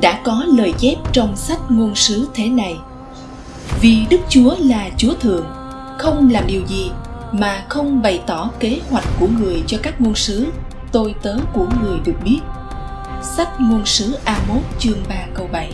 đã có lời chép trong sách ngôn sứ thế này. Vì đức chúa là chúa thượng, không làm điều gì mà không bày tỏ kế hoạch của người cho các ngôn sứ, tôi tớ của người được biết. Sách ngôn sứ A1 chương 3 câu 7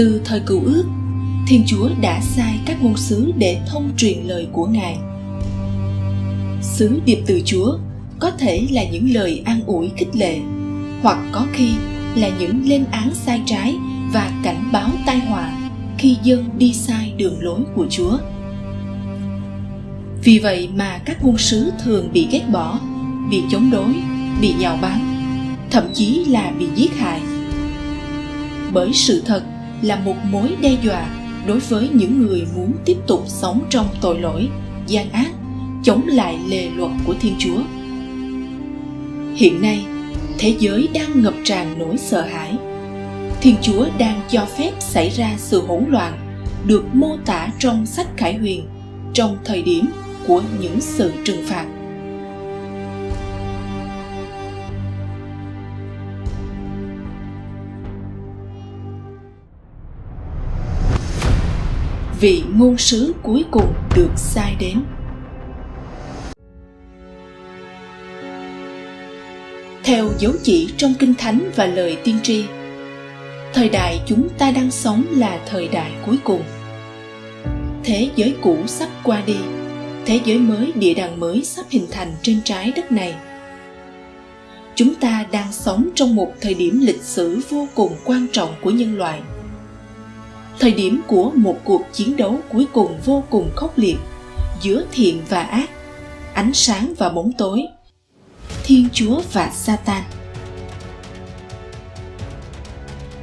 Từ thời cựu ước, Thiên Chúa đã sai các ngôn sứ để thông truyền lời của Ngài. Sứ điệp từ Chúa có thể là những lời an ủi khích lệ, hoặc có khi là những lên án sai trái và cảnh báo tai họa khi dân đi sai đường lối của Chúa. Vì vậy mà các ngôn sứ thường bị ghét bỏ, bị chống đối, bị nhạo báng, thậm chí là bị giết hại. Bởi sự thật là một mối đe dọa đối với những người muốn tiếp tục sống trong tội lỗi, gian ác, chống lại lề luật của thiên chúa. Hiện nay, thế giới đang ngập tràn nỗi sợ hãi. Thiên chúa đang cho phép xảy ra sự hỗn loạn được mô tả trong sách khải huyền trong thời điểm của những sự trừng phạt. Vị ngôn sứ cuối cùng được sai đến. Theo dấu chỉ trong kinh thánh và lời tiên tri, thời đại chúng ta đang sống là thời đại cuối cùng. Thế giới cũ sắp qua đi, thế giới mới, địa đàng mới sắp hình thành trên trái đất này. Chúng ta đang sống trong một thời điểm lịch sử vô cùng quan trọng của nhân loại thời điểm của một cuộc chiến đấu cuối cùng vô cùng khốc liệt giữa thiện và ác, ánh sáng và bóng tối, thiên chúa và satan.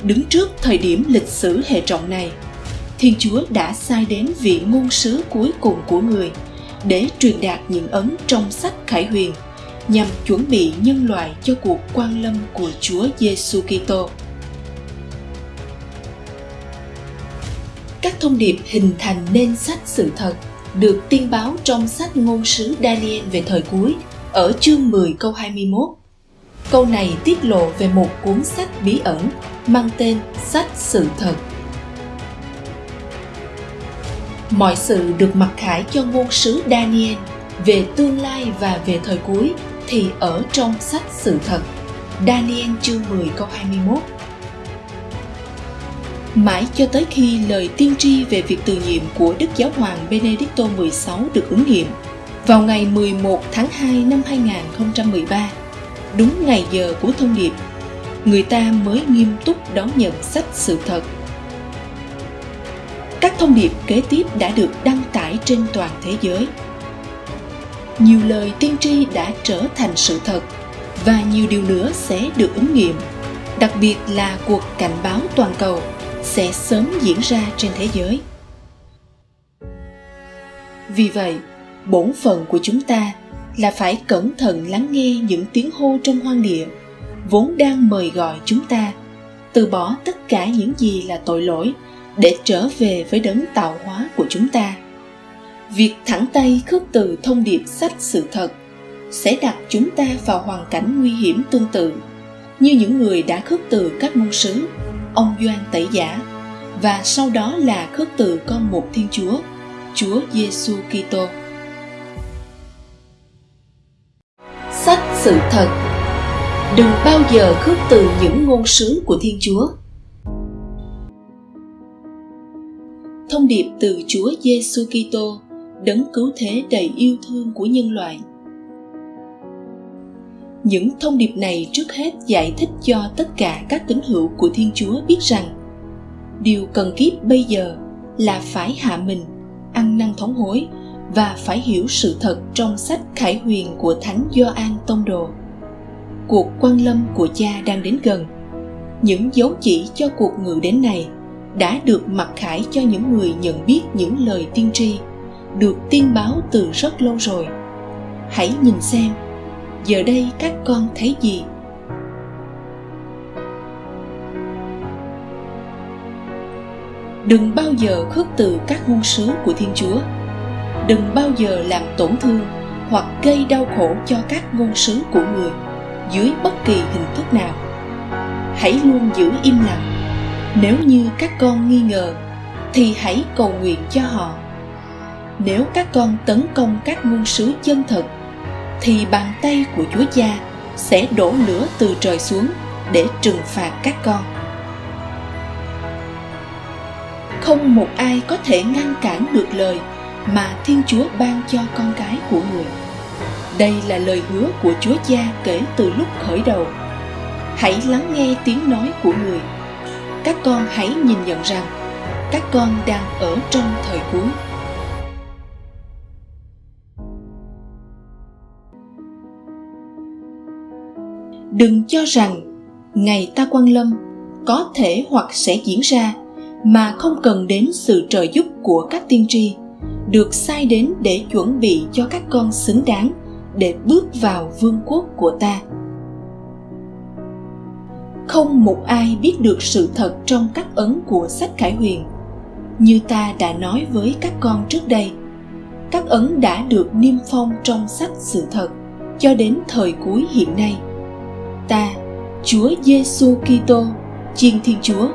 Đứng trước thời điểm lịch sử hệ trọng này, thiên chúa đã sai đến vị ngôn sứ cuối cùng của người để truyền đạt những ấn trong sách khải huyền nhằm chuẩn bị nhân loại cho cuộc quan lâm của chúa giêsu kitô. Các thông điệp hình thành nên sách sự thật được tiên báo trong sách ngôn sứ Daniel về thời cuối, ở chương 10 câu 21. Câu này tiết lộ về một cuốn sách bí ẩn mang tên Sách Sự Thật. Mọi sự được mặc khải cho ngôn sứ Daniel về tương lai và về thời cuối thì ở trong sách Sự Thật. Daniel chương 10 câu 21 mãi cho tới khi lời tiên tri về việc từ nhiệm của Đức Giáo hoàng Benedicto XVI được ứng nghiệm vào ngày 11 tháng 2 năm 2013, đúng ngày giờ của thông điệp, người ta mới nghiêm túc đón nhận sách sự thật. Các thông điệp kế tiếp đã được đăng tải trên toàn thế giới. Nhiều lời tiên tri đã trở thành sự thật và nhiều điều nữa sẽ được ứng nghiệm, đặc biệt là cuộc cảnh báo toàn cầu sẽ sớm diễn ra trên thế giới. Vì vậy, bổn phận của chúng ta là phải cẩn thận lắng nghe những tiếng hô trong hoang địa, vốn đang mời gọi chúng ta từ bỏ tất cả những gì là tội lỗi để trở về với đấng tạo hóa của chúng ta. Việc thẳng tay khước từ thông điệp sách sự thật sẽ đặt chúng ta vào hoàn cảnh nguy hiểm tương tự như những người đã khước từ các môn sứ ông Doan Tẩy Giả và sau đó là khước từ con một Thiên Chúa, Chúa Giêsu Kitô. Sách sự thật Đừng bao giờ khước từ những ngôn sứ của Thiên Chúa. Thông điệp từ Chúa Giêsu Kitô, đấng cứu thế đầy yêu thương của nhân loại những thông điệp này trước hết giải thích cho tất cả các tín hữu của thiên chúa biết rằng, điều cần kiếp bây giờ là phải hạ mình, ăn năn thống hối và phải hiểu sự thật trong sách khải huyền của thánh Gioan tông đồ. Cuộc quan lâm của cha đang đến gần. Những dấu chỉ cho cuộc ngự đến này đã được mặc khải cho những người nhận biết những lời tiên tri, được tiên báo từ rất lâu rồi. Hãy nhìn xem giờ đây các con thấy gì? Đừng bao giờ khước từ các ngôn sứ của thiên chúa. Đừng bao giờ làm tổn thương hoặc gây đau khổ cho các ngôn sứ của người dưới bất kỳ hình thức nào. Hãy luôn giữ im lặng. Nếu như các con nghi ngờ, thì hãy cầu nguyện cho họ. Nếu các con tấn công các ngôn sứ chân thật thì bàn tay của chúa cha sẽ đổ lửa từ trời xuống để trừng phạt các con. Không một ai có thể ngăn cản được lời mà thiên chúa ban cho con cái của người. Đây là lời hứa của chúa cha kể từ lúc khởi đầu. Hãy lắng nghe tiếng nói của người. Các con hãy nhìn nhận rằng các con đang ở trong thời cuối. Đừng cho rằng ngày ta quan lâm có thể hoặc sẽ diễn ra mà không cần đến sự trợ giúp của các tiên tri, được sai đến để chuẩn bị cho các con xứng đáng để bước vào vương quốc của ta. Không một ai biết được sự thật trong các ấn của sách khải huyền, như ta đã nói với các con trước đây. Các ấn đã được niêm phong trong sách sự thật cho đến thời cuối hiện nay ta, chúa giêsu kitô, chiên thiên chúa,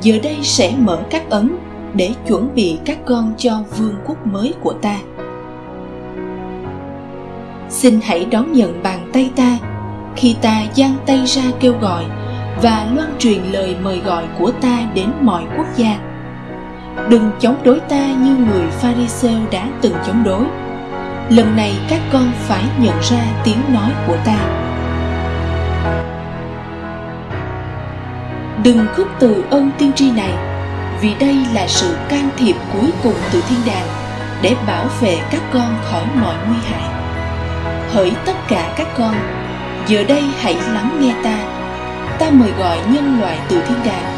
giờ đây sẽ mở các ấn để chuẩn bị các con cho vương quốc mới của ta. Xin hãy đón nhận bàn tay ta khi ta giang tay ra kêu gọi và loan truyền lời mời gọi của ta đến mọi quốc gia. Đừng chống đối ta như người pharisêu đã từng chống đối. Lần này các con phải nhận ra tiếng nói của ta đừng khước từ ơn tiên tri này, vì đây là sự can thiệp cuối cùng từ thiên đàng để bảo vệ các con khỏi mọi nguy hại. Hỡi tất cả các con, giờ đây hãy lắng nghe ta. Ta mời gọi nhân loại từ thiên đàng.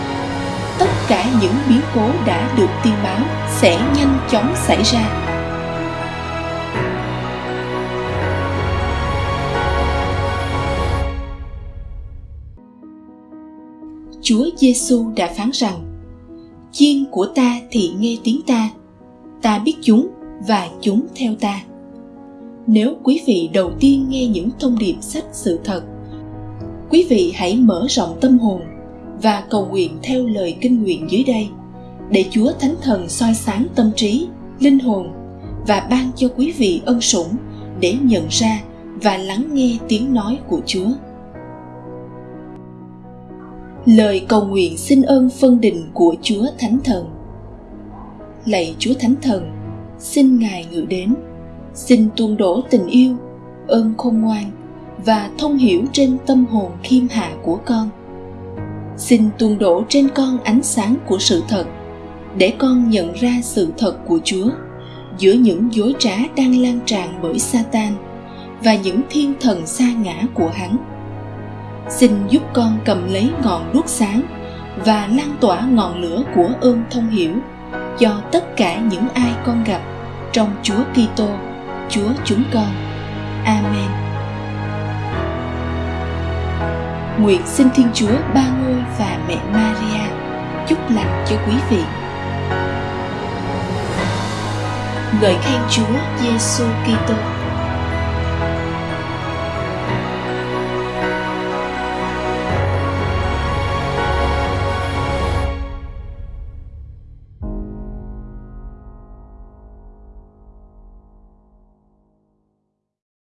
Tất cả những biến cố đã được tiên báo sẽ nhanh chóng xảy ra. Chúa Giêsu đã phán rằng: Chiên của ta thì nghe tiếng ta, ta biết chúng và chúng theo ta. Nếu quý vị đầu tiên nghe những thông điệp sách sự thật quý vị hãy mở rộng tâm hồn và cầu nguyện theo lời kinh nguyện dưới đây để Chúa Thánh Thần soi sáng tâm trí, linh hồn và ban cho quý vị ân sủng để nhận ra và lắng nghe tiếng nói của Chúa. Lời cầu nguyện xin ơn phân định của Chúa Thánh Thần. Lạy Chúa Thánh Thần, xin Ngài ngự đến, xin tuôn đổ tình yêu, ơn khôn ngoan và thông hiểu trên tâm hồn khiêm hạ của con. Xin tuôn đổ trên con ánh sáng của sự thật để con nhận ra sự thật của chúa giữa những dối trá đang lan tràn bởi satan và những thiên thần xa ngã của hắn xin giúp con cầm lấy ngọn đuốc sáng và lan tỏa ngọn lửa của ơn thông hiểu cho tất cả những ai con gặp trong Chúa Kitô, Chúa chúng con. Amen. Nguyện xin Thiên Chúa Ba Ngôi và Mẹ Maria chúc lành cho quý vị. Ngợi khen Chúa Giêsu Kitô.